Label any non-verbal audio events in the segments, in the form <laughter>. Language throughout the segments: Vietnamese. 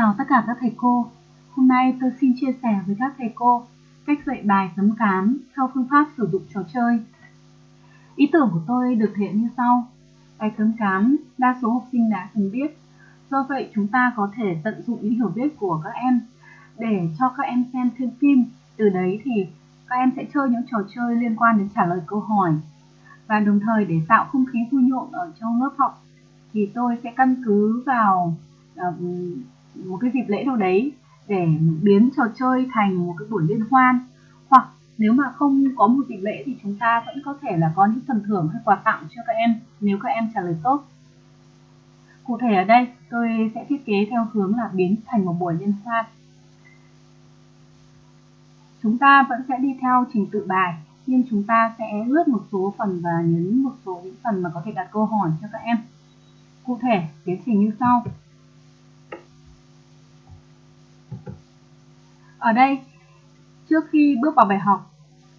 chào tất cả các thầy cô. Hôm nay tôi xin chia sẻ với các thầy cô cách dạy bài tấm cám theo phương pháp sử dụng trò chơi. Ý tưởng của tôi được thể hiện như sau. Bài tấm cám đa số học sinh đã từng biết. Do vậy chúng ta có thể tận dụng những hiểu biết của các em để cho các em xem thêm phim. Từ đấy thì các em sẽ chơi những trò chơi liên quan đến trả lời câu hỏi. Và đồng thời để tạo không khí vui nhộn ở trong lớp học thì tôi sẽ căn cứ vào một cái dịp lễ nào đấy để biến trò chơi thành một cái buổi liên hoan. Hoặc nếu mà không có một dịp lễ thì chúng ta vẫn có thể là có những phần thưởng hay quà tặng cho các em, nếu các em trả lời tốt. Cụ thể ở đây, tôi sẽ thiết kế theo hướng là biến thành một buổi liên hoan. Chúng ta vẫn sẽ đi theo trình tự bài, nhưng chúng ta sẽ lướt một số phần và nhấn một số những phần mà có thể đặt câu hỏi cho các em. Cụ thể, tiến trình như sau. Ở đây, trước khi bước vào bài học,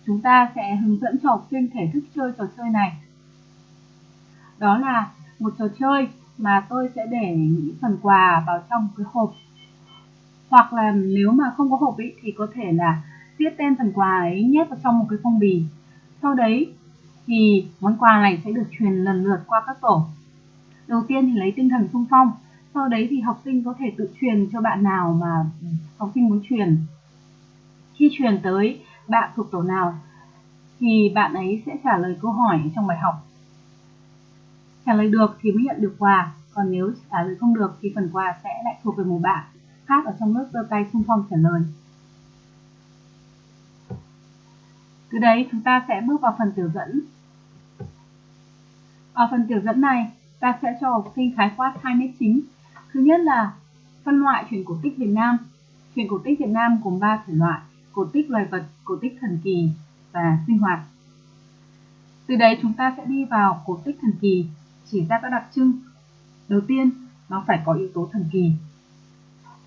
chúng ta sẽ hướng dẫn cho học sinh thể thức chơi trò chơi này. Đó là một trò chơi mà tôi sẽ để những phần quà vào trong cái hộp. Hoặc là nếu mà không có hộp ý, thì có thể là viết tên phần quà ấy nhét vào trong một cái phong bì. Sau đấy thì món quà này sẽ được truyền lần lượt qua các tổ. Đầu tiên thì lấy tinh thần sung phong, sau đấy thì học sinh có thể tự truyền cho bạn nào mà học sinh muốn truyền. Khi truyền tới bạn thuộc tổ nào thì bạn ấy sẽ trả lời câu hỏi trong bài học. Trả lời được thì mới nhận được quà, còn nếu trả lời không được thì phần quà sẽ lại thuộc về một bạn khác ở trong lớp giơ tay xung phong trả lời. Từ đấy chúng ta sẽ bước vào phần tiểu dẫn. Ở phần tiểu dẫn này, ta sẽ cho học sinh khái quát hai nét chính. Thứ nhất là phân loại truyện cổ tích Việt Nam. Truyện cổ tích Việt Nam gồm 3 thể loại: cổ tích loài vật, cổ tích thần kỳ và sinh hoạt. Từ đấy chúng ta sẽ đi vào cổ tích thần kỳ, chỉ ra các đặc trưng. Đầu tiên, nó phải có yếu tố thần kỳ.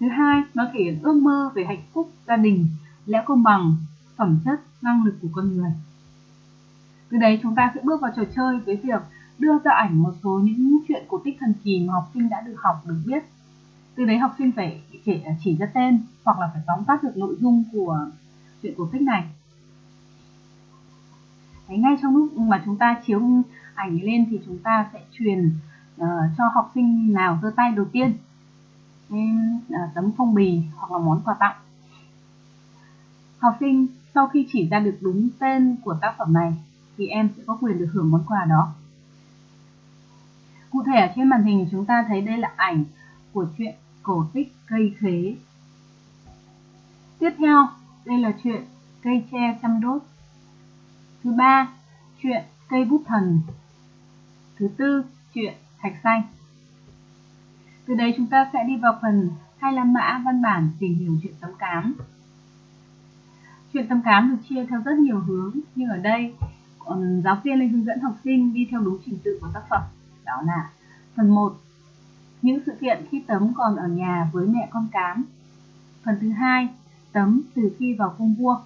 Thứ hai, nó thể hiện ước mơ về hạnh phúc gia đình, lẽ công bằng, phẩm chất, năng lực của con người. Từ đấy chúng ta sẽ bước vào trò chơi với việc đưa ra ảnh một số những chuyện cổ tích thần kỳ mà học sinh đã được học được biết. Từ đấy học sinh phải chỉ, chỉ ra tên hoặc là phải tóm tắt được nội dung của chuyện cổ tích này. Đấy, ngay trong lúc mà chúng ta chiếu ảnh lên thì chúng ta sẽ truyền uh, cho học sinh nào giơ tay đầu tiên nên uh, ờ, tấm phong bì hoặc là món quà tặng. Học sinh sau khi chỉ ra được đúng tên của tác phẩm này thì em sẽ có quyền được hưởng món quà đó. Cụ thể ở trên màn hình chúng ta thấy đây là ảnh của chuyện cổ tích cây khế. Tiếp theo, đây là chuyện cây tre chăm đốt. Thứ ba, chuyện cây bút thần. Thứ tư, chuyện thạch xanh. Từ đây chúng ta sẽ đi vào phần hai là mã văn bản tìm hiểu chuyện tấm cám. Chuyện tấm cám được chia theo rất nhiều hướng, nhưng ở đây giáo viên lên hướng dẫn học sinh đi theo đúng trình tự của tác phẩm đó là phần 1 những sự kiện khi Tấm còn ở nhà với mẹ con cám. Phần thứ hai, Tấm từ khi vào cung vua.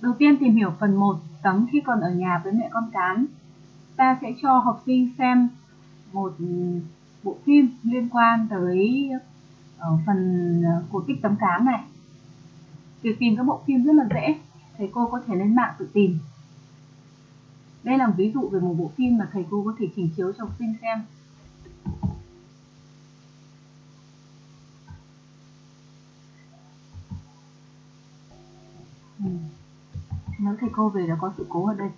Đầu tiên tìm hiểu phần 1 Tấm khi còn ở nhà với mẹ con cám. Ta sẽ cho học sinh xem một bộ phim liên quan tới ở phần ờ, cổ tích tấm cám này. Việc tìm các bộ phim rất là dễ, thầy cô có thể lên mạng tự tìm đây là một ví dụ về một bộ phim mà thầy cô có thể trình chiếu cho học sinh xem. Ừ. Nếu thầy cô về đã có sự cố ở đây.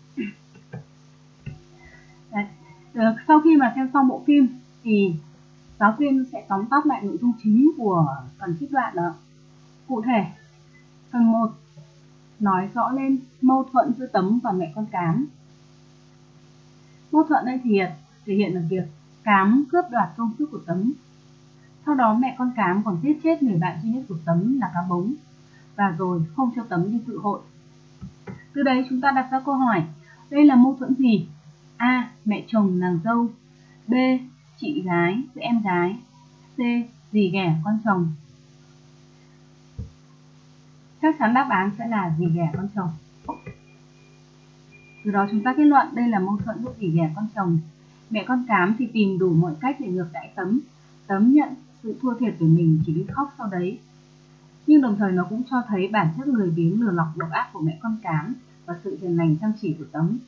Đấy. Được, sau khi mà xem xong bộ phim thì giáo viên sẽ tóm tắt lại nội dung chính của phần trích đoạn đó. Cụ thể, phần 1 nói rõ lên mâu thuẫn giữa Tấm và mẹ con Cám Mâu thuẫn đây thì thể hiện ở việc Cám cướp đoạt công sức của Tấm. Sau đó mẹ con Cám còn giết chết người bạn duy nhất của Tấm là cá bống và rồi không cho Tấm đi dự hội. Từ đấy chúng ta đặt ra câu hỏi, đây là mâu thuẫn gì? A. Mẹ chồng nàng dâu B. Chị gái với em gái C. Dì ghẻ con chồng Chắc chắn đáp án sẽ là dì ghẻ con chồng từ đó chúng ta kết luận đây là mâu thuẫn giữa tỷ ghẻ con chồng. Mẹ con cám thì tìm đủ mọi cách để ngược đãi tấm. Tấm nhận sự thua thiệt của mình chỉ biết khóc sau đấy. Nhưng đồng thời nó cũng cho thấy bản chất lười biếng lừa lọc độc ác của mẹ con cám và sự hiền lành chăm chỉ của Tấm.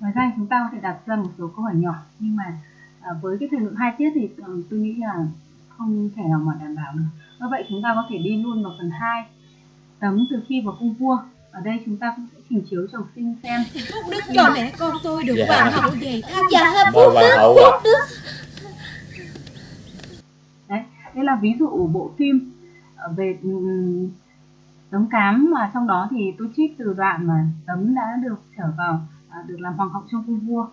Ngoài ra chúng ta có thể đặt ra một số câu hỏi nhỏ nhưng mà à, với cái thời lượng hai tiết thì ừ, tôi nghĩ là không thể nào mà đảm bảo được. Do vậy chúng ta có thể đi luôn vào phần 2 Tấm từ khi vào cung vua ở đây chúng ta cũng sẽ trình chiếu cho học sinh xem. Phúc đức cho mẹ con tôi được Dạ. hoàng hậu về thăm. Dạ Mời hoàng hậu à. đấy đây là ví dụ bộ phim. Về ừm, tấm cám mà trong đó thì tôi trích từ đoạn mà tấm đã được trở vào à, được làm hoàng hậu trong cung vua.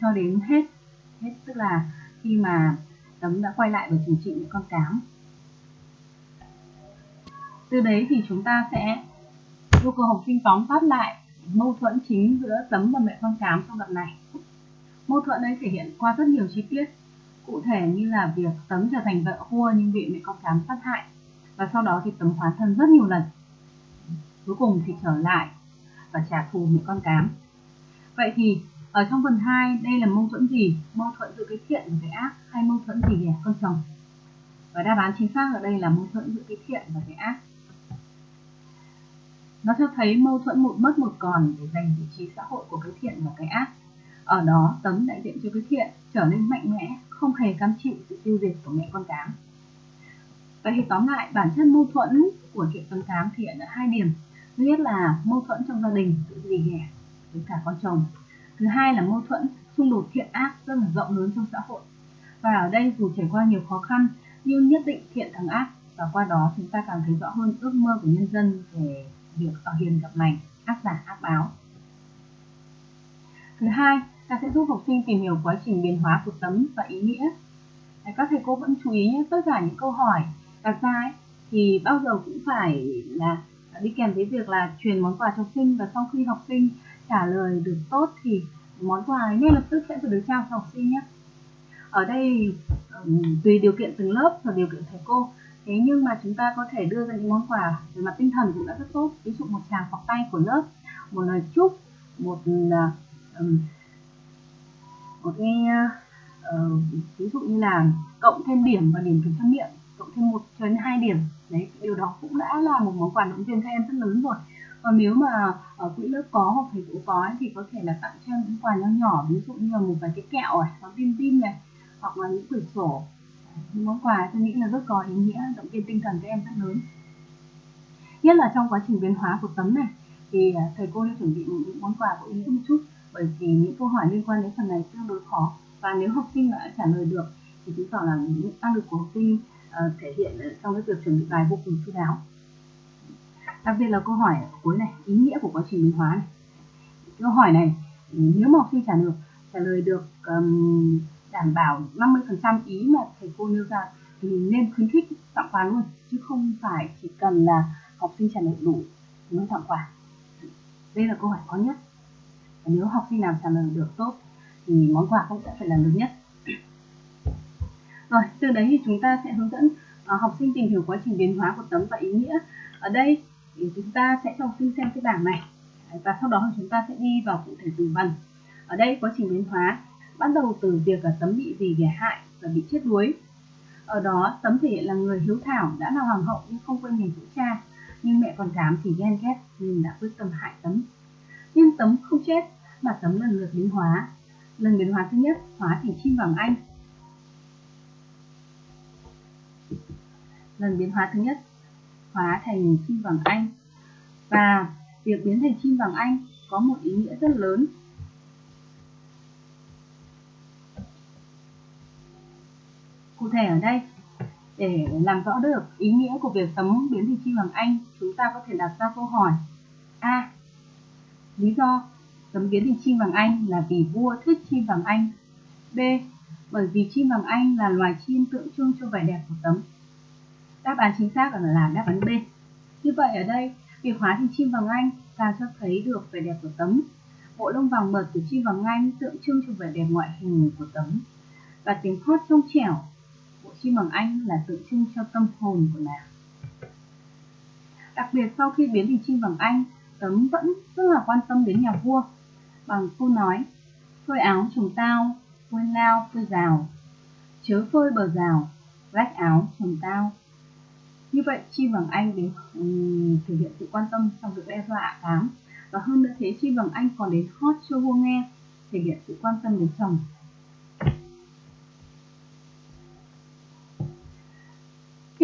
Cho đến hết hết tức là khi mà tấm đã quay lại và trừng trị những con cám. Từ đấy thì chúng ta sẽ yêu cầu học sinh tóm tắt lại mâu thuẫn chính giữa tấm và mẹ con cám trong đoạn này. Mâu thuẫn ấy thể hiện qua rất nhiều chi tiết, cụ thể như là việc tấm trở thành vợ vua nhưng bị mẹ con cám sát hại, và sau đó thì tấm hóa thân rất nhiều lần. Cuối cùng thì trở lại và trả thù mẹ con cám. Vậy thì, ở trong phần 2 đây là mâu thuẫn gì? Mâu thuẫn giữa cái thiện và cái ác hay mâu thuẫn gì nhỉ, con chồng? Và đáp án chính xác ở đây là mâu thuẫn giữa cái thiện và cái ác nó cho thấy mâu thuẫn một mất một còn để giành vị trí xã hội của cái thiện và cái ác. Ở đó tấm đại diện cho cái thiện trở nên mạnh mẽ, không hề cam chịu sự tiêu diệt của mẹ con cám. Vậy thì tóm lại, bản chất mâu thuẫn của chuyện tấm cám thì hiện ở hai điểm. Thứ nhất là mâu thuẫn trong gia đình, sự dì ghẻ với cả con chồng. Thứ hai là mâu thuẫn, xung đột thiện ác rất là rộng lớn trong xã hội. Và ở đây dù trải qua nhiều khó khăn, nhưng nhất định thiện thắng ác. Và qua đó chúng ta càng thấy rõ hơn ước mơ của nhân dân về việc ở hiền gặp lành ác giả ác báo. Thứ hai ta sẽ giúp học sinh tìm hiểu quá trình biến hóa của tấm và ý nghĩa. Các thầy cô vẫn chú ý nhé tất cả những câu hỏi đặt ra ấy, thì bao giờ cũng phải là đi kèm với việc là truyền món quà cho học sinh và sau khi học sinh trả lời được tốt thì món quà ấy ngay lập tức sẽ được trao cho học sinh nhé. Ở đây tùy điều kiện từng lớp và điều kiện thầy cô thế nhưng mà chúng ta có thể đưa ra những món quà về mặt tinh thần cũng đã rất tốt. Ví dụ một tràng phọc tay của lớp một lời chúc một à, một cái uh, ví dụ như là cộng thêm điểm và điểm kiểm tra miệng cộng thêm một cho đến hai điểm. Đấy điều đó cũng đã là một món quà động viên các em rất lớn rồi. Còn nếu mà ở quỹ lớp có hoặc thầy cũng có ấy, thì có thể là tặng cho những quà nhỏ nhỏ ví dụ như là một vài cái kẹo này có pin pin này hoặc là những quyển sổ những món quà tôi nghĩ là rất có ý nghĩa động viên tinh thần các em rất lớn. Nhất là trong quá trình biến hóa của tấm này thì à, thầy cô đã chuẩn bị những món quà có ý nghĩa một chút bởi vì những câu hỏi liên quan đến phần này tương đối khó. Và nếu học sinh đã trả lời được thì chứng tỏ là những năng lực của học sinh uh, thể hiện trong cái việc chuẩn bị bài vô cùng chu đáo. Đặc biệt là câu hỏi ở cuối này ý nghĩa của quá trình biến hóa này. Câu hỏi này nếu mà học sinh trả được trả lời được um, đảm bảo 50% ý mà thầy cô nêu ra thì nên khuyến khích tặng quà luôn, chứ không phải chỉ cần là học sinh trả lời đủ mới tặng quà. Đây là câu hỏi khó nhất. Và nếu học sinh nào trả lời được tốt thì món quà cũng sẽ phải là lớn nhất. Rồi, từ đấy thì chúng ta sẽ hướng dẫn à, học sinh tìm hiểu quá trình biến hóa của tấm và ý nghĩa. Ở đây thì chúng ta sẽ cho học sinh xem cái bảng này. Và sau đó chúng ta sẽ đi vào cụ thể từng phần. Ở đây, quá trình biến hóa bắt đầu từ việc là tấm bị gì ghẻ hại và bị chết đuối. Ở đó, tấm thể hiện là người hiếu thảo, đã là hoàng hậu nhưng không quên nghề vũ cha. Nhưng mẹ còn cám thì ghen ghét nên đã quyết tâm hại tấm. Nhưng tấm không chết, mà tấm lần lượt biến hóa. Lần biến hóa thứ nhất, hóa thành chim vàng anh. Lần biến hóa thứ nhất, hóa thành chim vàng anh. Và việc biến thành chim vàng anh có một ý nghĩa rất lớn. Cụ thể ở đây. Để làm rõ được ý nghĩa của việc tấm biến thị chim vàng anh, chúng ta có thể đặt ra câu hỏi. A. Lý do tấm biến thị chim vàng anh là vì vua thích chim vàng anh. B. Bởi vì chim vàng anh là loài chim tượng trưng cho vẻ đẹp của tấm đáp án chính xác là đáp án b. Như vậy ở đây, việc hóa thành chim vàng anh càng cho thấy được vẻ đẹp của tấm bộ lông vàng mượt của chim vàng anh tượng trưng cho vẻ đẹp ngoại hình của tấm và tiếng hót trong trẻo chim bằng anh là tượng trưng cho tâm hồn của nàng đặc biệt sau khi biến thành chim bằng anh tấm vẫn rất là quan tâm đến nhà vua. Bằng câu nói phơi áo chồng tao phơi lao phơi rào. Chớ phơi bờ rào rách áo chồng tao. Như vậy chi bằng anh đến um, thể hiện sự quan tâm trong việc đe dọa cám và hơn nữa thế chi bằng anh còn đến hót cho vua nghe thể hiện sự quan tâm đến chồng.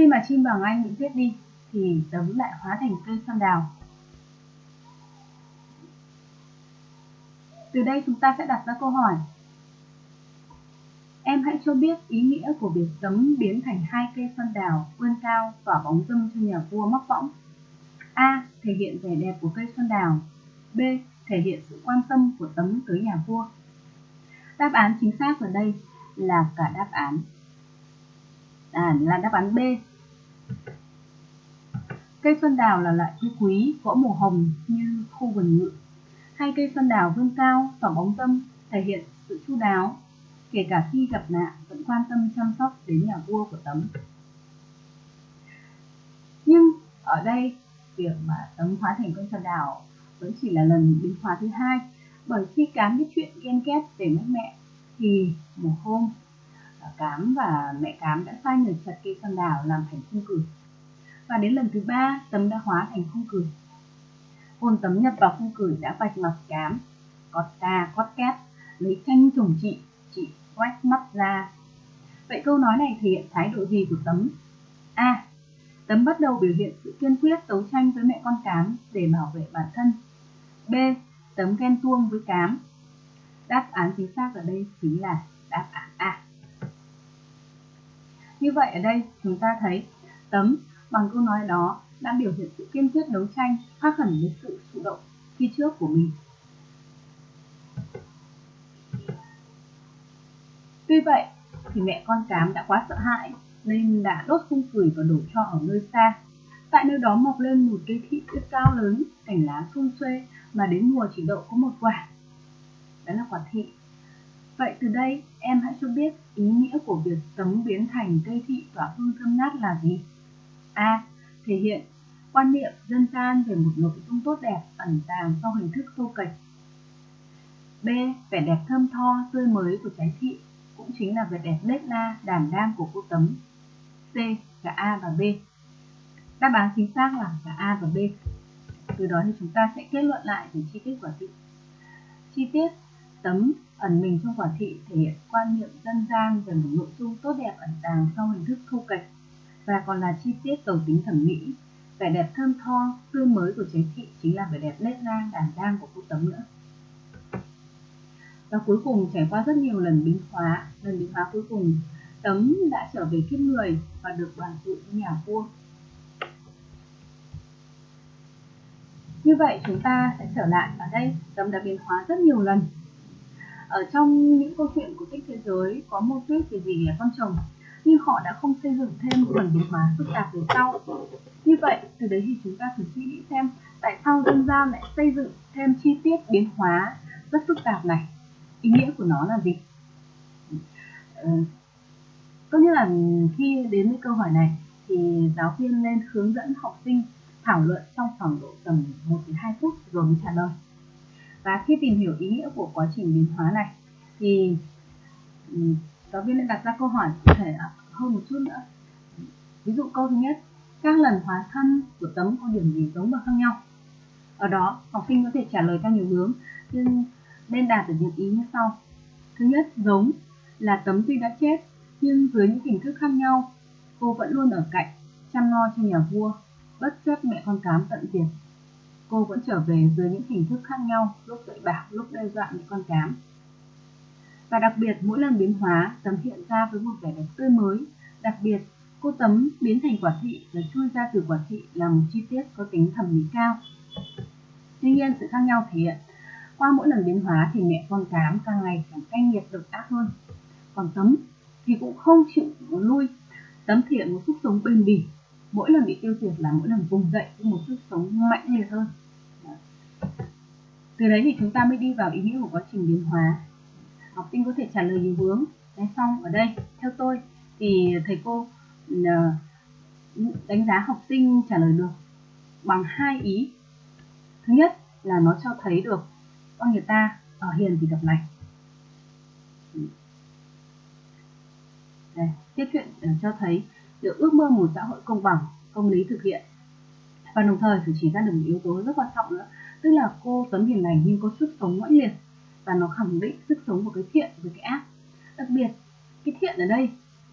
Khi mà chim bằng anh bị giết đi thì tấm lại hóa thành cây xoan đào từ đây chúng ta sẽ đặt ra câu hỏi Em hãy cho biết ý nghĩa của việc tấm biến thành hai cây xoan đào vươn cao tỏa bóng dâm cho nhà vua móc võng. A. Thể hiện vẻ đẹp của cây xoan đào. B. Thể hiện sự quan tâm của tấm tới nhà vua. Đáp án chính xác ở đây là cả đáp án. À, là đáp án B. Cây xuân đào là loại cây quý, có màu hồng như khu vườn ngự. Hai cây xuân đào vươn cao, tỏ bóng tâm, thể hiện sự chu đáo, kể cả khi gặp nạn vẫn quan tâm chăm sóc đến nhà vua của tấm nhưng ở đây việc mà tấm hóa thành con sơn đào vẫn chỉ là lần biến hóa thứ hai bởi khi cám biết chuyện ghen ghét về mất mẹ thì một hôm à, cám và mẹ cám đã sai người chặt cây sơn đào làm thành khung cửi và đến lần thứ ba tấm đã hóa thành khung cửi hồn tấm nhập vào khung cửi đã vạch mặt cám, cọt ta cót két, lấy tranh trùng chị chị quét mắt ra. Vậy câu nói này thể hiện thái độ gì của Tấm? A. Tấm bắt đầu biểu hiện sự kiên quyết đấu tranh với mẹ con Cám để bảo vệ bản thân. B. Tấm ghen tuông với Cám. Đáp án chính xác ở đây chính là đáp án A. Như vậy ở đây chúng ta thấy Tấm bằng câu nói đó đã biểu hiện sự kiên quyết đấu tranh khác hẳn với sự thụ động khi trước của mình Tuy vậy thì mẹ con cám đã quá sợ hãi nên đã đốt khung cười và đổ cho ở nơi xa. Tại nơi đó mọc lên một cây thị rất cao lớn, cành lá xung xuê mà đến mùa chỉ đậu có một quả. Đó là quả thị. Vậy từ đây em hãy cho biết ý nghĩa của việc tấm biến thành cây thị tỏa hương thơm ngát là gì? A. Thể hiện quan niệm dân gian về một nội dung tốt đẹp ẩn tàng sau hình thức thô kệch. B. Vẻ đẹp thơm tho, tươi mới của trái thị cũng chính là vẻ đẹp lết la, đảm đang của cô Tấm. C. Cả A và B. Đáp án chính xác là cả A và B. Từ đó thì chúng ta sẽ kết luận lại về chi tiết quả thị. Chi tiết tấm ẩn mình trong quả thị thể hiện quan niệm dân gian về một nội dung tốt đẹp ẩn tàng sau hình thức thu kệch và còn là chi tiết cầu tính thẩm mỹ. Vẻ đẹp thơm tho, tươi mới của trái thị chính là vẻ đẹp nét na đảm đang của cô tấm nữa. Và cuối cùng, trải qua rất nhiều lần biến hóa lần biến hóa cuối cùng, tấm đã trở về kiếp người và được đoàn tụ với nhà vua. Như vậy, chúng ta sẽ trở lại ở đây. Tấm đã biến hóa rất nhiều lần. Ở trong những câu chuyện của tích thế giới, có mô tuyết về gì là con chồng? Nhưng họ đã không xây dựng thêm phần biến hóa phức tạp về sau. Như vậy, từ đấy thì chúng ta thử suy nghĩ xem tại sao dân gian lại xây dựng thêm chi tiết biến hóa rất phức tạp này? Ý nghĩa của nó là gì? Ừ. tốt nhất là khi đến với câu hỏi này thì giáo viên nên hướng dẫn học sinh thảo luận trong khoảng độ tầm 1 đến 2 phút rồi mới trả lời. Và khi tìm hiểu ý nghĩa của quá trình biến hóa này thì ừ, giáo viên lại đặt ra câu hỏi cụ thể hơn một chút nữa ví dụ câu thứ nhất các lần hóa thân của tấm có điểm gì giống và khác nhau ở đó học sinh có thể trả lời theo nhiều hướng nhưng nên đạt được những ý như sau. Thứ nhất, giống là tấm tuy đã chết, nhưng dưới những hình thức khác nhau, cô vẫn luôn ở cạnh, chăm lo cho nhà vua, bất chấp mẹ con cám tận diệt. Cô vẫn trở về dưới những hình thức khác nhau, lúc dạy bảo, lúc đe dọa mẹ con cám. Và đặc biệt, mỗi lần biến hóa, tấm hiện ra với một vẻ đẹp tươi mới. Đặc biệt, cô tấm biến thành quả thị và chui ra từ quả thị là một chi tiết có tính thẩm mỹ cao. Tuy nhiên, sự khác nhau thể hiện qua mỗi lần biến hóa thì mẹ con cám càng ngày càng canh nghiệt độc ác hơn. Còn tấm thì cũng không chịu lui. Tấm thiện một sức sống bền bỉ. Mỗi lần bị tiêu diệt là mỗi lần vùng dậy với một sức sống mạnh liệt hơn. Từ đấy thì chúng ta mới đi vào ý nghĩa của quá trình biến hóa. Học sinh có thể trả lời nhiều hướng. Đấy xong ở đây, theo tôi thì thầy cô ờ, đánh giá học sinh trả lời được bằng hai ý. Thứ nhất là nó cho thấy được con người ta ở hiền thì gặp lành tiết chuyện ờ, cho thấy được ước mơ một xã hội công bằng, công lý thực hiện và đồng thời phải chỉ ra được một yếu tố rất quan trọng nữa tức là cô tấm hiền lành nhưng có sức sống mãnh liệt và nó khẳng định sức sống của cái thiện với cái ác. Đặc biệt, cái thiện ở đây,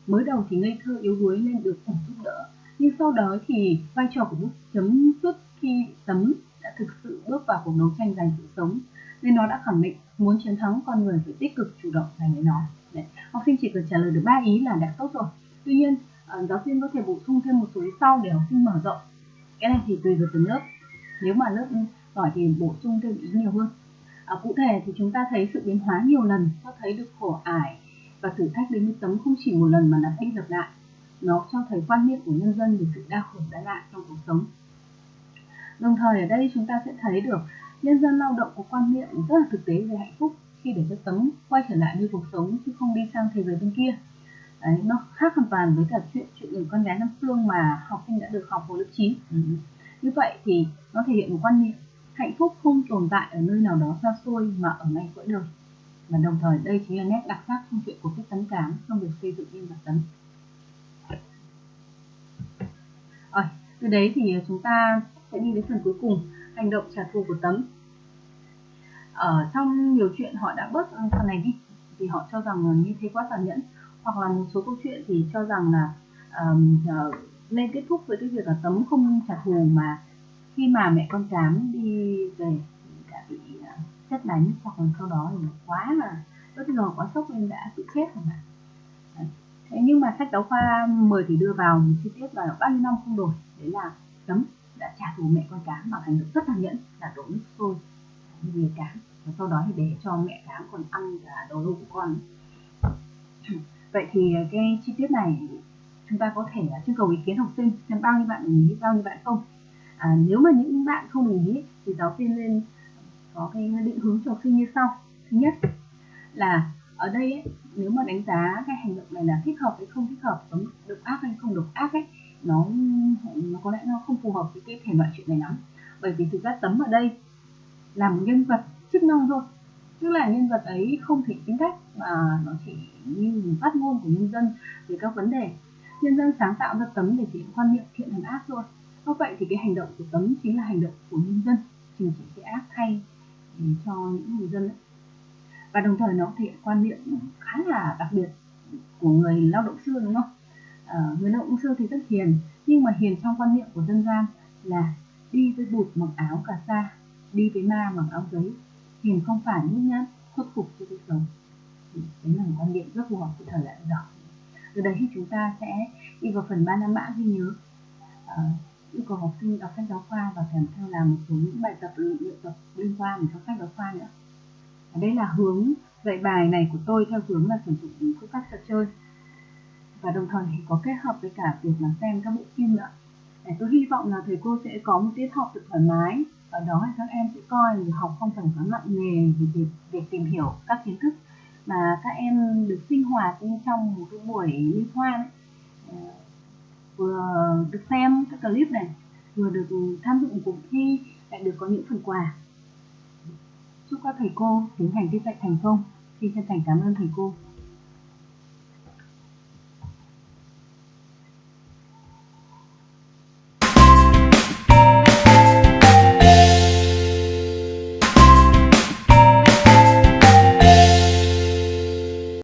mới đầu thì ngây thơ yếu đuối nên được ủng giúp đỡ, nhưng sau đó thì vai trò của bút chấm xuất khi tấm đã thực sự bước vào cuộc đấu tranh giành sự sống, nên nó đã khẳng định muốn chiến thắng con người phải tích cực chủ động giành lấy nó. Đấy. học sinh chỉ cần trả lời được ba ý là đã tốt rồi. Tuy nhiên ờ, giáo viên có thể bổ sung thêm một số ý sau để học sinh mở rộng. Cái này thì tùy vào từng lớp. Nếu mà lớp giỏi thì bổ sung thêm ý nhiều hơn à, cụ thể thì chúng ta thấy sự biến hóa nhiều lần cho thấy được khổ ải và thử thách đến với tấm không chỉ một lần mà lặp đi lặp lại. Nó cho thấy quan niệm của nhân dân về sự đau khổ đa lạ trong cuộc sống. Đồng thời ở đây chúng ta sẽ thấy được nhân dân lao động có quan niệm rất là thực tế về hạnh phúc khi để cho tấm quay trở lại như cuộc sống chứ không đi sang thế giới bên kia. Đấy, nó khác hoàn toàn với cả chuyện chuyện người con gái năm phương mà học sinh đã được học hồi lớp 9 ừ. như vậy thì nó thể hiện một quan niệm hạnh phúc không tồn tại ở nơi nào đó xa xôi mà ở ngay cõi đời và đồng thời đây chính là nét đặc sắc trong chuyện của cái tấn cám trong việc xây dựng nhân vật tấm rồi từ đấy thì chúng ta sẽ đi đến phần cuối cùng hành động trả thù của tấm. Ở trong nhiều chuyện họ đã bớt phần này đi thì họ cho rằng như thế quá tàn nhẫn hoặc là một số câu chuyện thì cho rằng là um, uh, nên kết thúc với cái việc là tấm không trả thù mà khi mà mẹ con cám đi về đã bị chất xét đánh hoặc là sau đó thì quá là bất ngờ quá sốc nên đã tự chết rồi mà. Thế nhưng mà sách giáo khoa 10 thì đưa vào một chi tiết là bao nhiêu năm không đổi. Đấy là chấm đã trả thù mẹ con cám bằng hành động rất tàn nhẫn, là đổ nước sôi về cám. Và sau đó thì để cho mẹ cám còn ăn cả đồ của con. <clears throat> Vậy thì cái chi tiết này chúng ta có thể trưng cầu ý kiến học sinh xem bao nhiêu bạn đồng ý, bao nhiêu bạn không à, nếu mà những bạn không đồng ý thì giáo viên nên có cái định hướng cho học sinh như sau. Thứ nhất là ở đây ấy, nếu mà đánh giá cái hành động này là thích hợp hay không thích hợp có độc ác hay không độc ác ấy nó nó có lẽ nó không phù hợp với cái thể loại chuyện này lắm. Bởi vì thực ra tấm ở đây là một nhân vật chức năng thôi. Tức là nhân vật ấy không thể tính cách mà nó chỉ như phát ngôn của nhân dân về các vấn đề. Nhân dân sáng tạo ra tấm để thể hiện quan niệm thiện thành ác thôi do vậy thì cái hành động của tấm chính là hành động của nhân dân trừng trị cái ác thay ừ, cho những người dân ấy. và đồng thời nó thể hiện quan niệm khá là đặc biệt của người lao động xưa đúng không? À, người lao động xưa thì rất hiền nhưng mà hiền trong quan niệm của dân gian là đi với bụt mặc áo cà sa đi với ma mặc áo giấy. Hiền không phải nhút nhát khuất phục cho cuộc sống. Ừ, đấy là một quan niệm rất phù hợp với thời đại đó từ đấy thì chúng ta sẽ đi vào phần ba năm mã ghi nhớ. À, yêu cầu học sinh đọc sách giáo khoa và kèm theo làm một số những bài tập luyện tập liên quan đến sách giáo khoa nữa. Ở đây là hướng dạy bài này của tôi theo hướng là sử dụng phương pháp trò chơi. Và đồng thời thì có kết hợp với cả việc là xem các bộ phim nữa. Để tôi hy vọng là thầy cô sẽ có một tiết học thật thoải mái. Ở đó thì các em sẽ coi việc học không cần quá nặng nề về việc, việc tìm hiểu các kiến thức mà các em được sinh hoạt trong một cái buổi liên hoan. Ấy. Vừa được xem các clip này, vừa được tham dự cuộc thi, lại được có những phần quà. Chúc các thầy cô tiến hành tiết dạy thành công. Xin chân thành cảm ơn thầy cô.